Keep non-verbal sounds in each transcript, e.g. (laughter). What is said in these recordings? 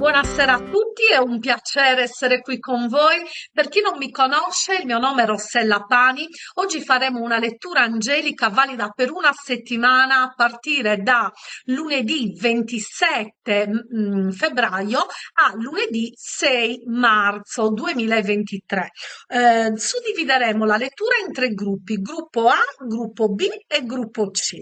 Buonasera a tutti, è un piacere essere qui con voi. Per chi non mi conosce, il mio nome è Rossella Pani. Oggi faremo una lettura angelica valida per una settimana a partire da lunedì 27 mm, febbraio a lunedì 6 marzo 2023. Eh, suddivideremo la lettura in tre gruppi, gruppo A, gruppo B e gruppo C.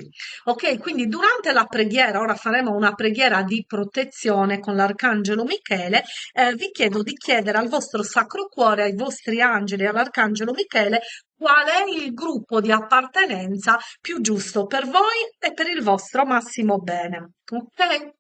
Ok, quindi durante la preghiera, ora faremo una preghiera di protezione con l'arcangelo all'Arcangelo Michele, eh, vi chiedo di chiedere al vostro Sacro Cuore, ai vostri angeli, all'Arcangelo Michele, qual è il gruppo di appartenenza più giusto per voi e per il vostro massimo bene. Ok?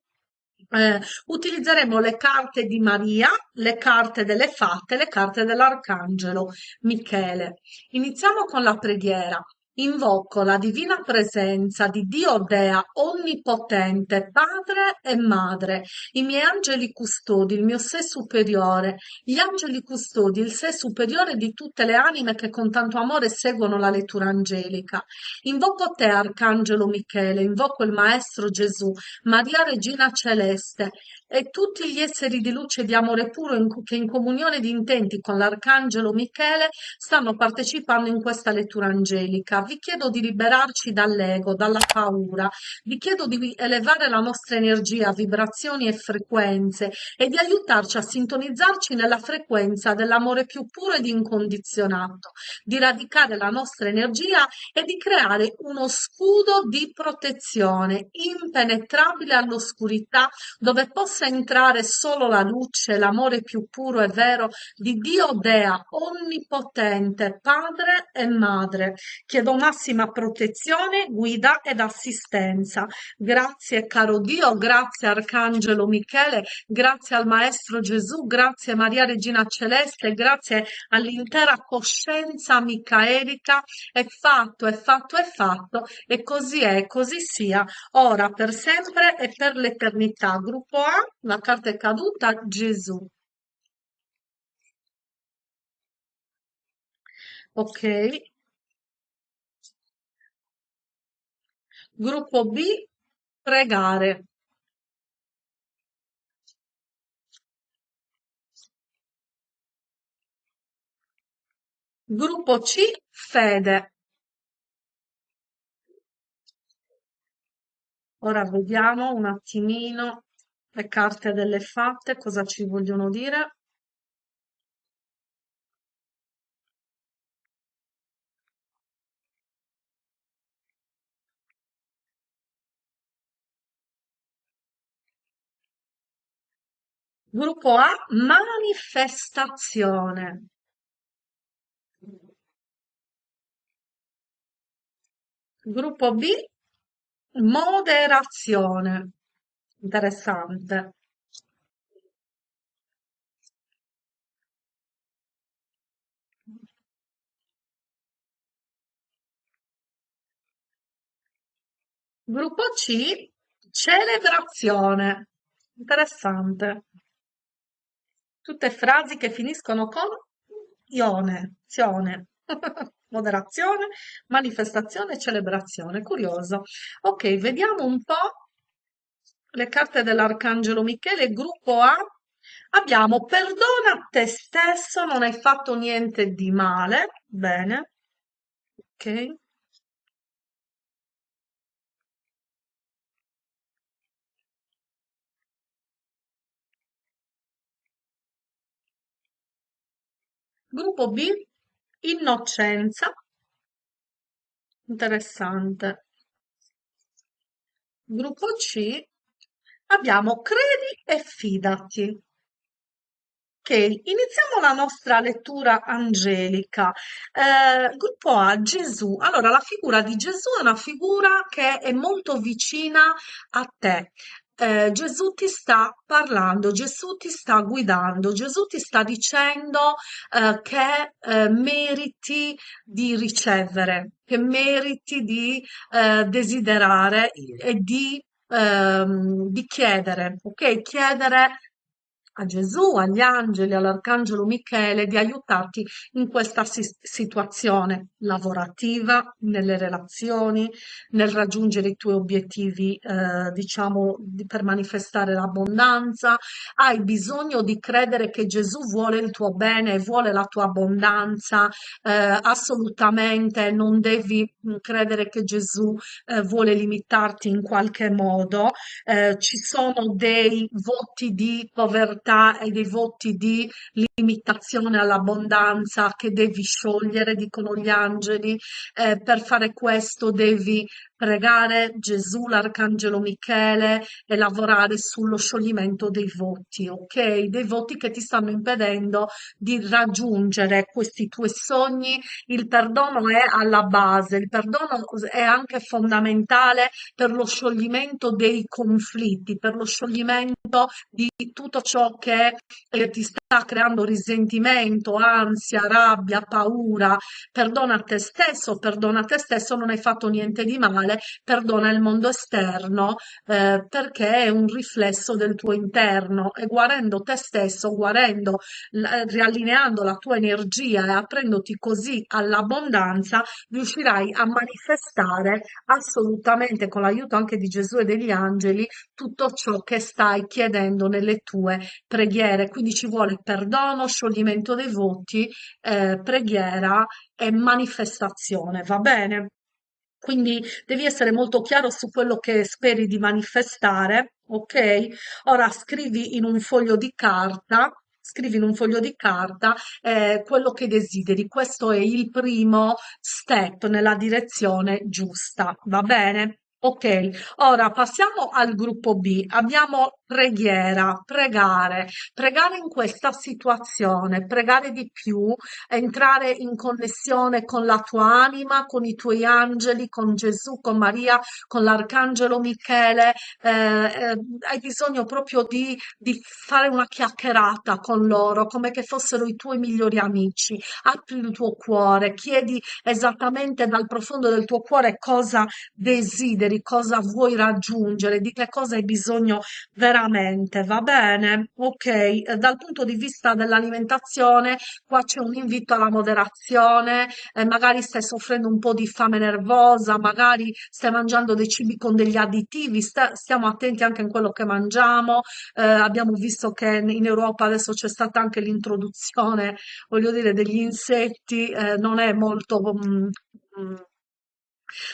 Eh, utilizzeremo le carte di Maria, le carte delle fate, le carte dell'Arcangelo Michele. Iniziamo con la preghiera. Invoco la divina presenza di Dio Dea Onnipotente, Padre e Madre, i miei angeli custodi, il mio sé superiore, gli angeli custodi, il sé superiore di tutte le anime che con tanto amore seguono la lettura angelica. Invoco te, Arcangelo Michele, invoco il Maestro Gesù, Maria Regina Celeste, e tutti gli esseri di luce e di amore puro in, che in comunione di intenti con l'Arcangelo Michele stanno partecipando in questa lettura angelica. Vi chiedo di liberarci dall'ego, dalla paura, vi chiedo di elevare la nostra energia, vibrazioni e frequenze e di aiutarci a sintonizzarci nella frequenza dell'amore più puro ed incondizionato, di radicare la nostra energia e di creare uno scudo di protezione impenetrabile all'oscurità dove possa possa entrare solo la luce, l'amore più puro e vero di Dio Dea, onnipotente, Padre e Madre. Chiedo massima protezione, guida ed assistenza. Grazie caro Dio, grazie Arcangelo Michele, grazie al Maestro Gesù, grazie Maria Regina Celeste, grazie all'intera coscienza micaelica. È fatto, è fatto, è fatto e così è, così sia, ora per sempre e per l'eternità. Gruppo A, la carta è caduta, Gesù. Ok. Gruppo B, pregare. Gruppo C, fede. Ora vediamo un attimino le carte delle fatte cosa ci vogliono dire. Gruppo A, manifestazione. Gruppo B, moderazione. Interessante. Gruppo C, celebrazione. Interessante. Tutte frasi che finiscono con ione, zione. (laughs) Moderazione, manifestazione, celebrazione. Curioso. Ok, vediamo un po' le carte dell'Arcangelo Michele, gruppo A, abbiamo perdona te stesso, non hai fatto niente di male, bene, ok. Gruppo B, innocenza, interessante. Gruppo C, abbiamo credi e fidati. Ok, iniziamo la nostra lettura angelica. Eh, gruppo A, Gesù. Allora, la figura di Gesù è una figura che è molto vicina a te. Eh, Gesù ti sta parlando, Gesù ti sta guidando, Gesù ti sta dicendo eh, che eh, meriti di ricevere, che meriti di eh, desiderare e di, ehm, di chiedere, ok? Chiedere a Gesù, agli angeli, all'arcangelo Michele di aiutarti in questa si- situazione lavorativa, nelle relazioni, nel raggiungere i tuoi obiettivi, eh, diciamo, di- per manifestare l'abbondanza. Hai bisogno di credere che Gesù vuole il tuo bene vuole la tua abbondanza. Eh, assolutamente non devi mm, credere che Gesù eh, vuole limitarti in qualche modo. Eh, ci sono dei voti di povertà e dei voti di limitazione all'abbondanza che devi sciogliere, dicono gli angeli. Eh, per fare questo devi pregare Gesù, l'Arcangelo Michele e lavorare sullo scioglimento dei voti, ok? Dei voti che ti stanno impedendo di raggiungere questi tuoi sogni. Il perdono è alla base, il perdono è anche fondamentale per lo scioglimento dei conflitti, per lo scioglimento di tutto ciò che eh, ti sta creando risentimento, ansia, rabbia, paura. Perdona te stesso, perdona te stesso, non hai fatto niente di male, perdona il mondo esterno eh, perché è un riflesso del tuo interno e guarendo te stesso, guarendo, riallineando la tua energia e aprendoti così all'abbondanza, riuscirai a manifestare assolutamente con l'aiuto anche di Gesù e degli angeli tutto ciò che stai chiedendo nelle tue preghiere. Quindi ci vuole perdono, scioglimento dei voti, eh, preghiera e manifestazione, va bene? Quindi devi essere molto chiaro su quello che speri di manifestare, ok? Ora scrivi in un foglio di carta, scrivi in un foglio di carta eh, quello che desideri. Questo è il primo step nella direzione giusta, va bene? Ok, ora passiamo al gruppo B. Abbiamo preghiera, pregare, pregare in questa situazione, pregare di più, entrare in connessione con la tua anima, con i tuoi angeli, con Gesù, con Maria, con l'Arcangelo Michele. Eh, eh, hai bisogno proprio di, di fare una chiacchierata con loro, come che fossero i tuoi migliori amici. Apri il tuo cuore, chiedi esattamente dal profondo del tuo cuore cosa desideri, cosa vuoi raggiungere, di che cosa hai bisogno veramente, va bene? Ok, eh, dal punto di vista dell'alimentazione, qua c'è un invito alla moderazione, eh, magari stai soffrendo un po' di fame nervosa, magari stai mangiando dei cibi con degli additivi, sta- stiamo attenti anche in quello che mangiamo. Eh, abbiamo visto che in Europa adesso c'è stata anche l'introduzione, voglio dire, degli insetti, eh, non è molto... mm,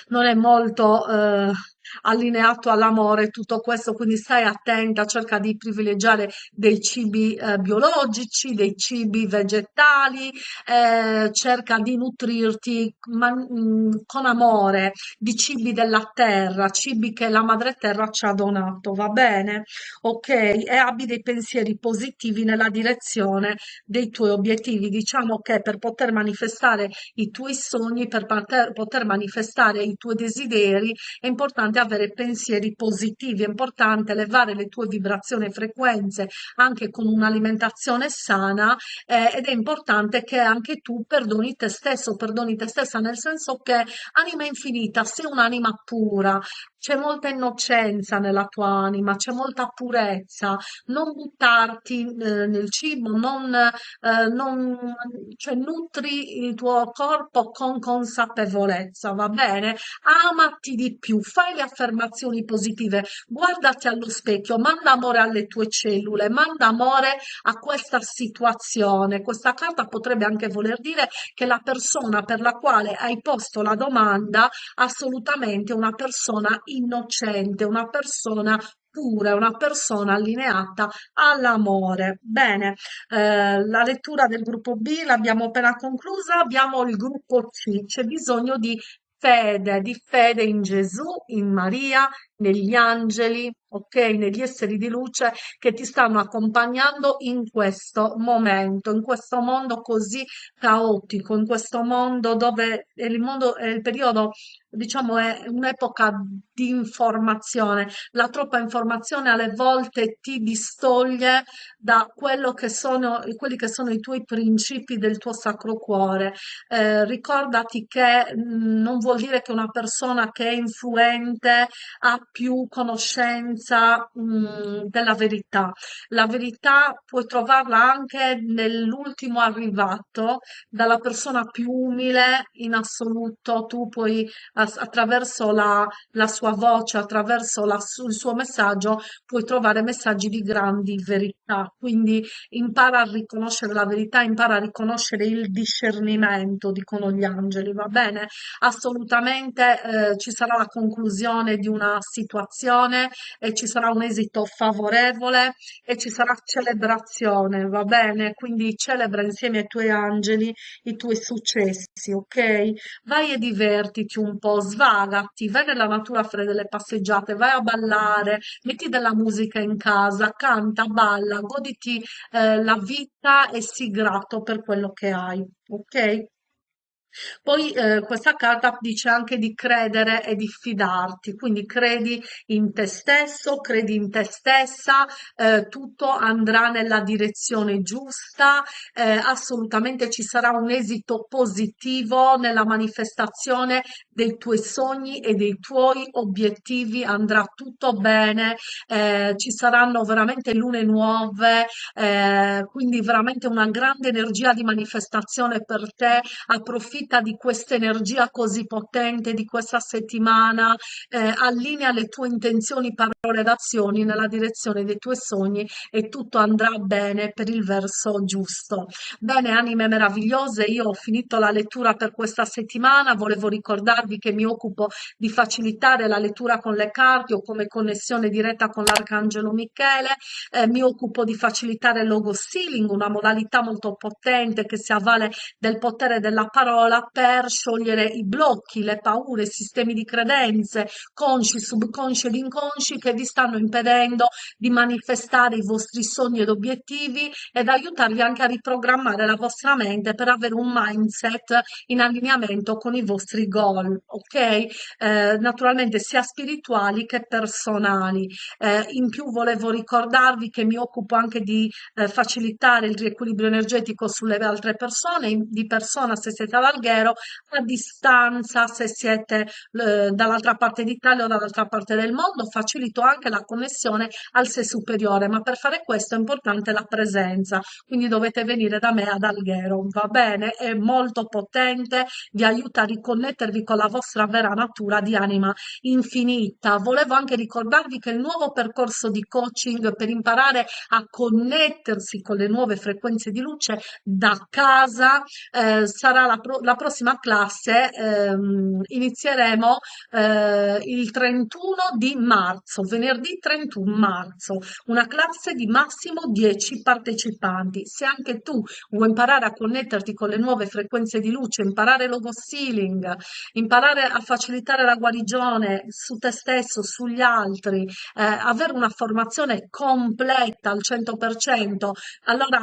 non è molto eh, allineato all'amore tutto questo, quindi stai attenta, cerca di privilegiare dei cibi eh, biologici, dei cibi vegetali, eh, cerca di nutrirti man- mm, con amore di cibi della terra, cibi che la madre terra ci ha donato, va bene? Ok, e abbi dei pensieri positivi nella direzione dei tuoi obiettivi. Diciamo che per poter manifestare i tuoi sogni, per poter, poter manifestare i tuoi desideri, è importante avere pensieri positivi, è importante elevare le tue vibrazioni e frequenze anche con un'alimentazione sana eh, ed è importante che anche tu perdoni te stesso, perdoni te stessa nel senso che anima infinita, sei un'anima pura, c'è molta innocenza nella tua anima, c'è molta purezza, non buttarti eh, nel cibo, non, eh, non, cioè nutri il tuo corpo con consapevolezza, va bene? Amati di più, fai le affermazioni positive, guardati allo specchio, manda amore alle tue cellule, manda amore a questa situazione. Questa carta potrebbe anche voler dire che la persona per la quale hai posto la domanda assolutamente una persona innocente, una persona pura, una persona allineata all'amore. Bene, eh, la lettura del gruppo B l'abbiamo appena conclusa, abbiamo il gruppo C, c'è bisogno di fede, di fede in Gesù, in Maria, negli angeli, ok? Negli esseri di luce che ti stanno accompagnando in questo momento, in questo mondo così caotico, in questo mondo dove il mondo il periodo, diciamo, è un'epoca di informazione. La troppa informazione alle volte ti distoglie da quello che sono, quelli che sono i tuoi principi del tuo sacro cuore. Eh, ricordati che mh, non vuol dire che una persona che è influente ha più conoscenza, mh, della verità. La verità puoi trovarla anche nell'ultimo arrivato, dalla persona più umile in assoluto. Tu puoi, attraverso la, la sua voce, attraverso la il suo messaggio, puoi trovare messaggi di grandi verità. Quindi impara a riconoscere la verità, impara a riconoscere il discernimento, dicono gli angeli, va bene? Assolutamente eh, ci sarà la conclusione di una situazione e ci sarà un esito favorevole e ci sarà celebrazione, va bene? Quindi celebra insieme ai tuoi angeli i tuoi successi, ok? Vai e divertiti un po', svagati, vai nella natura a fare delle passeggiate, vai a ballare, metti della musica in casa, canta, balla, goditi eh, la vita e sii grato per quello che hai, ok? Poi eh, questa carta dice anche di credere e di fidarti, quindi credi in te stesso, credi in te stessa, eh, tutto andrà nella direzione giusta, eh, assolutamente ci sarà un esito positivo nella manifestazione dei tuoi sogni e dei tuoi obiettivi, andrà tutto bene, eh, ci saranno veramente lune nuove, eh, quindi veramente una grande energia di manifestazione per te approfitta di questa energia così potente di questa settimana, eh, allinea le tue intenzioni, parole ed azioni nella direzione dei tuoi sogni e tutto andrà bene per il verso giusto. Bene, anime meravigliose, io ho finito la lettura per questa settimana, volevo ricordarvi che mi occupo di facilitare la lettura con le carte o come connessione diretta con l'Arcangelo Michele, eh, mi occupo di facilitare il logo sealing, una modalità molto potente che si avvale del potere della parola per sciogliere i blocchi, le paure, i sistemi di credenze, consci, subconsci ed inconsci che vi stanno impedendo di manifestare i vostri sogni ed obiettivi ed aiutarvi anche a riprogrammare la vostra mente per avere un mindset in allineamento con i vostri goal, ok? Eh, naturalmente sia spirituali che personali. Eh, in più volevo ricordarvi che mi occupo anche di eh, facilitare il riequilibrio energetico sulle altre persone, di persona se siete ad Alghero, a distanza se siete dall'altra parte d'Italia o dall'altra parte del mondo, facilito anche la connessione al sé superiore, ma per fare questo è importante la presenza, quindi dovete venire da me ad Alghero, va bene? È molto potente, vi aiuta a riconnettervi con la vostra vera natura di anima infinita. Volevo anche ricordarvi che il nuovo percorso di coaching per imparare a connettersi con le nuove frequenze di luce da casa eh, sarà la, pro- la, prossima classe. Ehm, inizieremo eh, il 31 di marzo, venerdì 31 marzo, una classe di massimo 10 partecipanti. Se anche tu vuoi imparare a connetterti con le nuove frequenze di luce, imparare logo sealing, imparare a facilitare la guarigione su te stesso, sugli altri, eh, avere una formazione completa al 100%, allora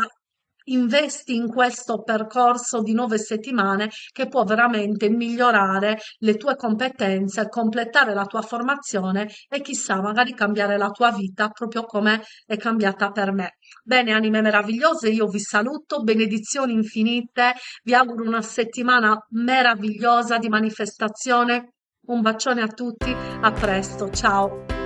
investi in questo percorso di nove settimane che può veramente migliorare le tue competenze, completare la tua formazione e chissà, magari cambiare la tua vita proprio come è cambiata per me. Bene, anime meravigliose, io vi saluto, benedizioni infinite, vi auguro una settimana meravigliosa di manifestazione. Un bacione a tutti, a presto, ciao.